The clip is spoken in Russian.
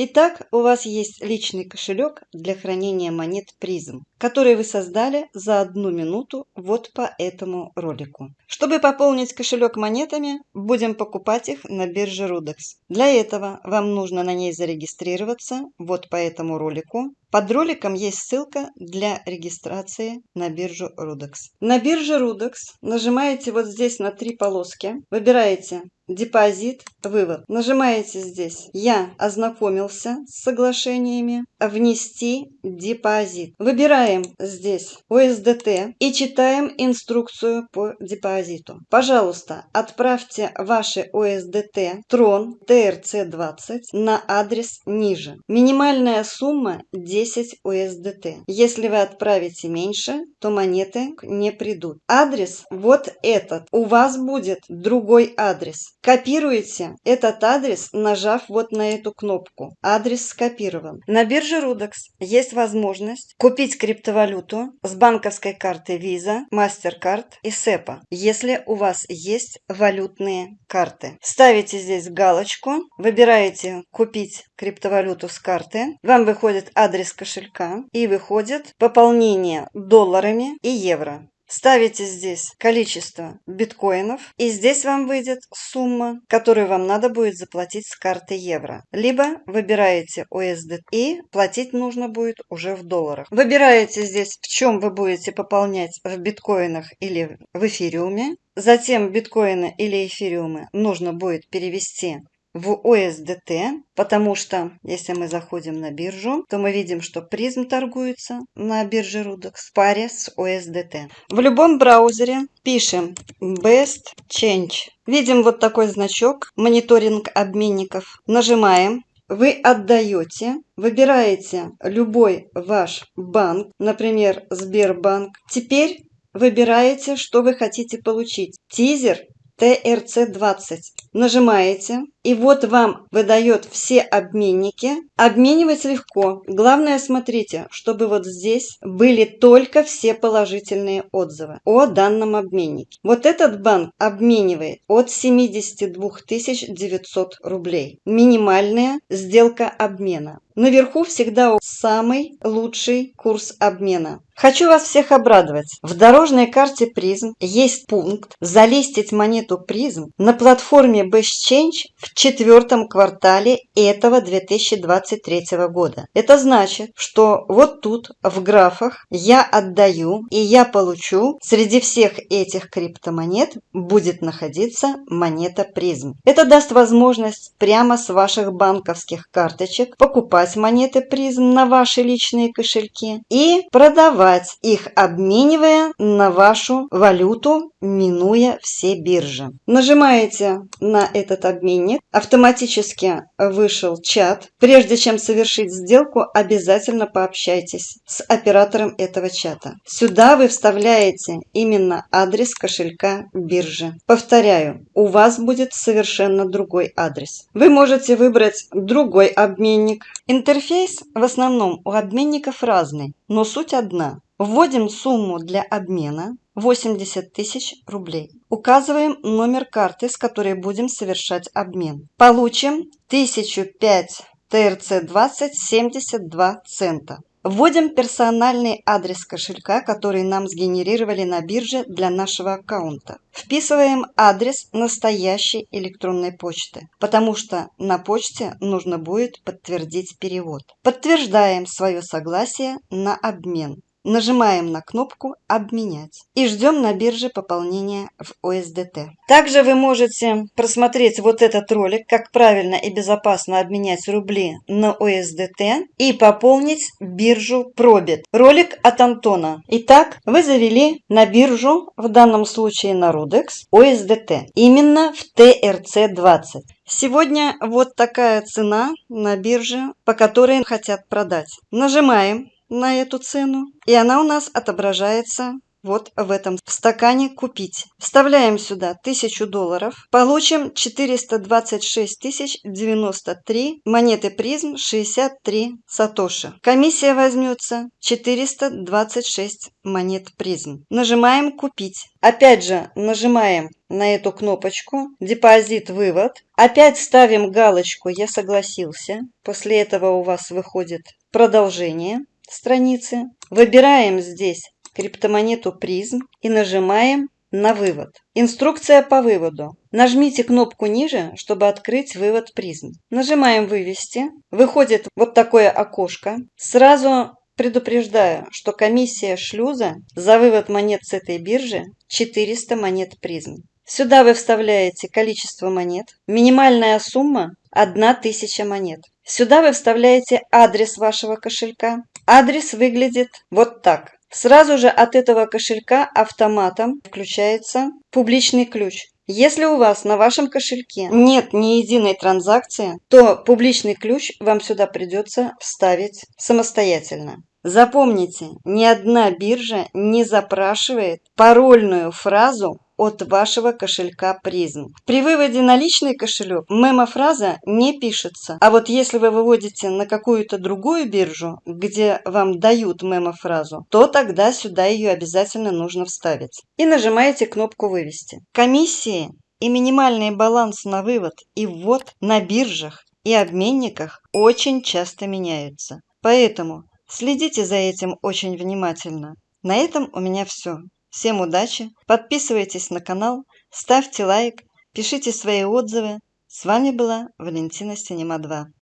Итак, у вас есть личный кошелек для хранения монет призм, который вы создали за одну минуту вот по этому ролику. Чтобы пополнить кошелек монетами, будем покупать их на бирже Rudex. Для этого вам нужно на ней зарегистрироваться вот по этому ролику. Под роликом есть ссылка для регистрации на биржу Rudex. На бирже Rudex нажимаете вот здесь на три полоски, выбираете депозит, вывод. Нажимаете здесь «Я ознакомился с соглашениями», «Внести депозит». Выбираем здесь USDT и читаем инструкцию по депозиту. Пожалуйста, отправьте ваши USDT Tron TRC20 на адрес ниже. Минимальная сумма 10 USDT. Если вы отправите меньше, то монеты не придут. Адрес вот этот. У вас будет другой адрес. Копируете этот адрес, нажав вот на эту кнопку. Адрес скопирован. На бирже Rudex есть возможность купить криптовалюту с банковской карты Visa, MasterCard и SEPA, если у вас есть валютные карты. Ставите здесь галочку, выбираете «Купить криптовалюту с карты», вам выходит адрес кошелька и выходит пополнение долларами и евро. Ставите здесь количество биткоинов, и здесь вам выйдет сумма, которую вам надо будет заплатить с карты евро. Либо выбираете USD и платить нужно будет уже в долларах. Выбираете здесь, в чем вы будете пополнять в биткоинах или в эфириуме. Затем биткоины или эфириумы нужно будет перевести в USDT, потому что если мы заходим на биржу, то мы видим, что призм торгуется на бирже Rudex в паре с USDT. В любом браузере пишем Best Change. Видим вот такой значок «Мониторинг обменников». Нажимаем вы отдаете, выбираете любой ваш банк, например, Сбербанк. Теперь выбираете, что вы хотите получить. Тизер TRC20. Нажимаете, и вот вам выдает все обменники. Обменивать легко. Главное, смотрите, чтобы вот здесь были только все положительные отзывы о данном обменнике. Вот этот банк обменивает от 72 900 рублей. Минимальная сделка обмена. Наверху всегда самый лучший курс обмена. Хочу вас всех обрадовать. В дорожной карте призм есть пункт «Залистить монету призм» на платформе BestChange в четвертом квартале этого 2023 года. Это значит, что вот тут в графах «Я отдаю» и «Я получу» среди всех этих криптомонет будет находиться монета призм. Это даст возможность прямо с ваших банковских карточек покупать монеты призм на ваши личные кошельки и продавать их, обменивая на вашу валюту, минуя все биржи. Нажимаете на этот обменник, автоматически вышел чат. Прежде чем совершить сделку, обязательно пообщайтесь с оператором этого чата. Сюда вы вставляете именно адрес кошелька биржи. Повторяю, у вас будет совершенно другой адрес. Вы можете выбрать другой обменник, Интерфейс в основном у обменников разный, но суть одна. Вводим сумму для обмена 80 тысяч рублей. Указываем номер карты, с которой будем совершать обмен. Получим 1005 ТРЦ-20 72 цента. Вводим персональный адрес кошелька, который нам сгенерировали на бирже для нашего аккаунта. Вписываем адрес настоящей электронной почты, потому что на почте нужно будет подтвердить перевод. Подтверждаем свое согласие на обмен. Нажимаем на кнопку «Обменять» и ждем на бирже пополнения в USDT. Также вы можете просмотреть вот этот ролик, как правильно и безопасно обменять рубли на USDT и пополнить биржу Probit. Ролик от Антона. Итак, вы завели на биржу, в данном случае на Rudex, USDT, именно в TRC20. Сегодня вот такая цена на бирже, по которой хотят продать. Нажимаем на эту цену. И она у нас отображается вот в этом стакане купить. Вставляем сюда 1000 долларов. Получим 426 тысяч 93 монеты призм 63 сатоши. Комиссия возьмется 426 монет призм. Нажимаем купить. Опять же нажимаем на эту кнопочку депозит вывод. Опять ставим галочку я согласился. После этого у вас выходит продолжение страницы. Выбираем здесь криптомонету призм и нажимаем на вывод. Инструкция по выводу. Нажмите кнопку ниже, чтобы открыть вывод призм. Нажимаем «Вывести». Выходит вот такое окошко. Сразу предупреждаю, что комиссия шлюза за вывод монет с этой биржи 400 монет призм. Сюда вы вставляете количество монет. Минимальная сумма 1000 монет. Сюда вы вставляете адрес вашего кошелька. Адрес выглядит вот так. Сразу же от этого кошелька автоматом включается публичный ключ. Если у вас на вашем кошельке нет ни единой транзакции, то публичный ключ вам сюда придется вставить самостоятельно. Запомните, ни одна биржа не запрашивает парольную фразу от вашего кошелька призм. При выводе на личный кошелек мемо-фраза не пишется. А вот если вы выводите на какую-то другую биржу, где вам дают мемо-фразу, то тогда сюда ее обязательно нужно вставить. И нажимаете кнопку «Вывести». Комиссии и минимальный баланс на вывод и ввод на биржах и обменниках очень часто меняются. Поэтому следите за этим очень внимательно. На этом у меня все. Всем удачи, подписывайтесь на канал, ставьте лайк, пишите свои отзывы. С вами была Валентина Синема 2.